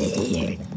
Yeah.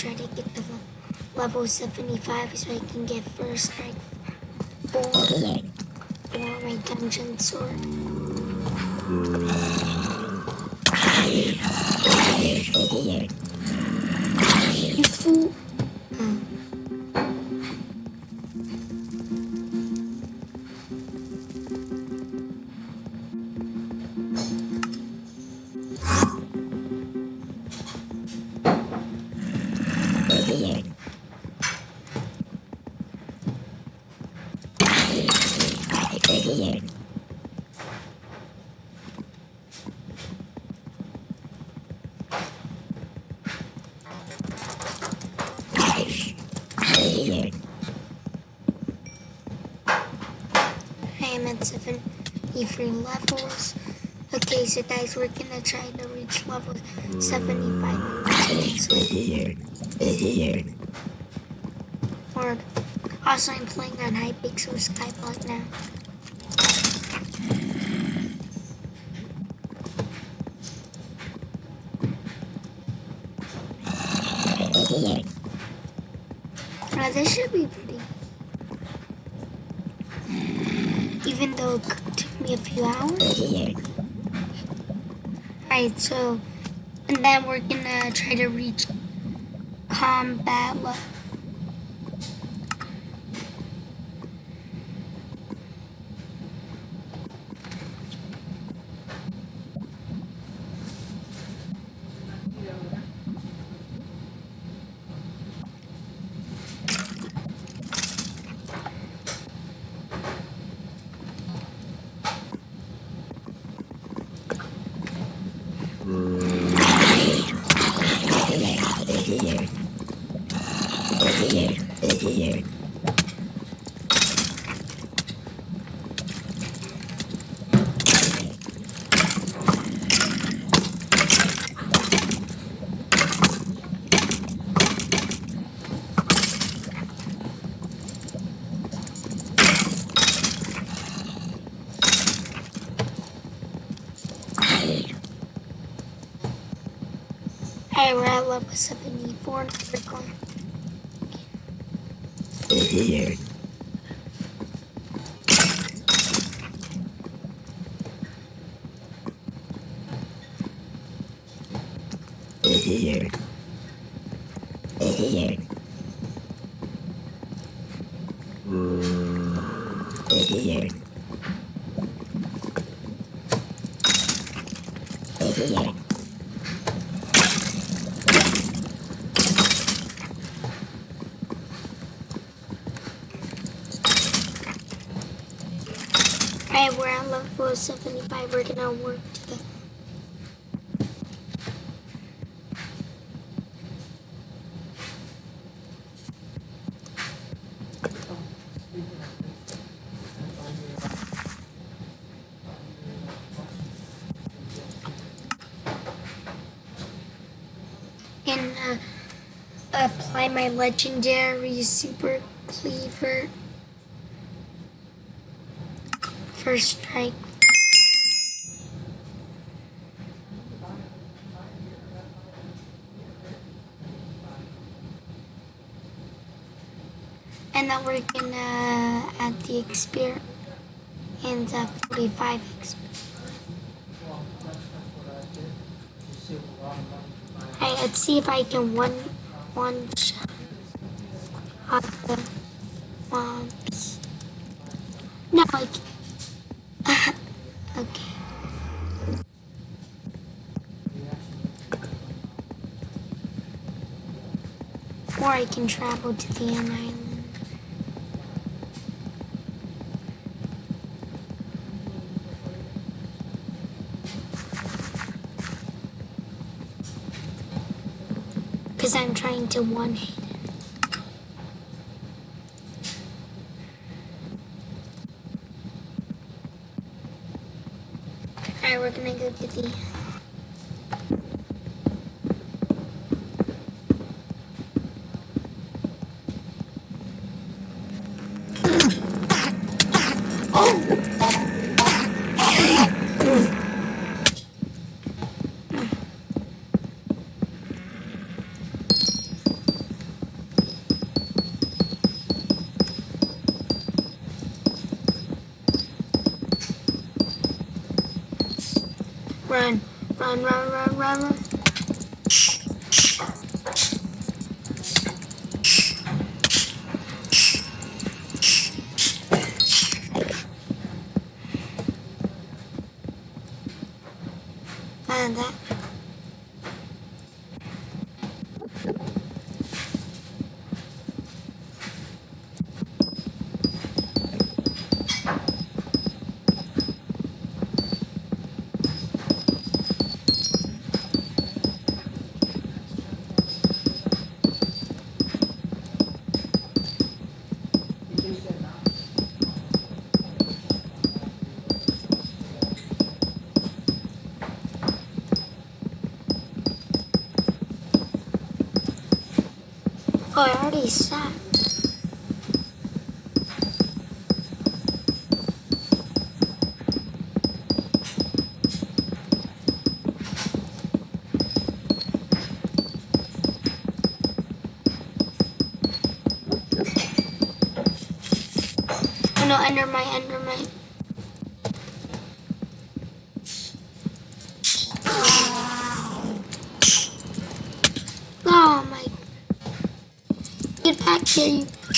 Try to get the level 75 so I can get first strike for, for my dungeon sword. 73 levels. Okay, so guys, we're gonna try to reach level 75 next week. Or also, I'm playing on high Hypixel Skyblock now. Uh, this should be pretty. Even though a few hours. Alright, so, and then we're gonna try to reach combat level. Level 74 now. We're going. Alright, we're at level 75. We're gonna work to the. And uh, apply my legendary super cleaver. First strike. And now we're gonna add the experience and the 45 experience. Alright, let's see if I can one one shot off the can travel to the end island. Because I'm trying to one hit him. Alright, we're gonna go to the Run, run, run, run, run, run. I already sat. No, under my, Get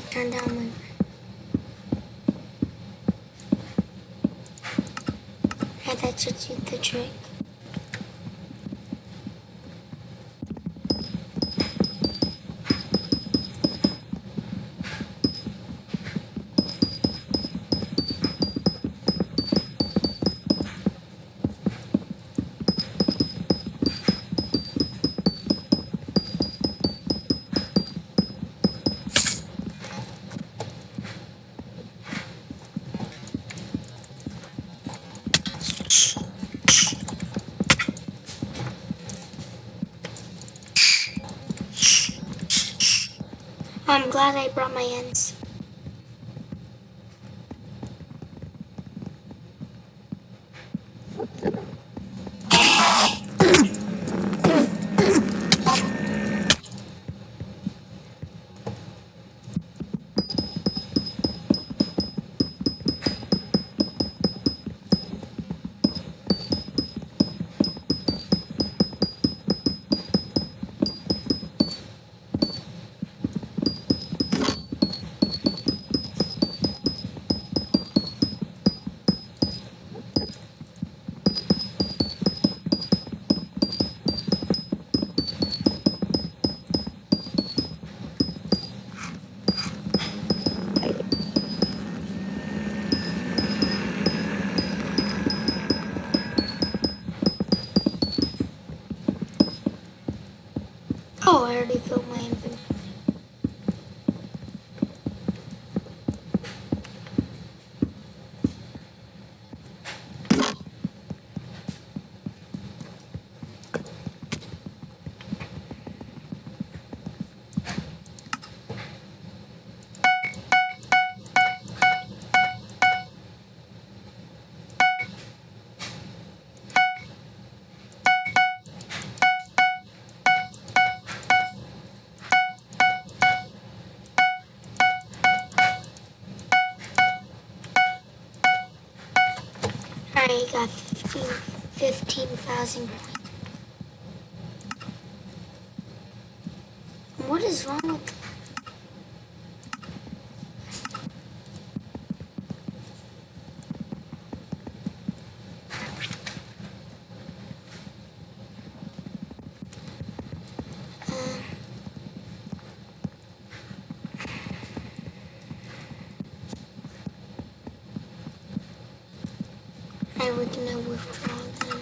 Turn down my. Yeah, that should do the trick. I'm glad I brought my ends. I got 15,000 points. What is wrong with I we're gonna withdraw them.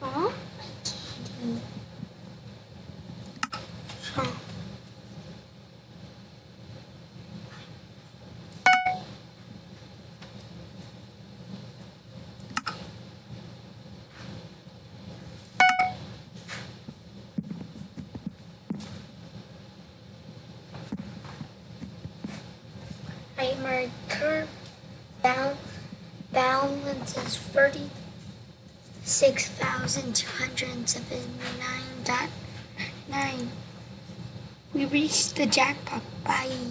To kitty. So, I my current dot nine. We reached the jackpot. Bye.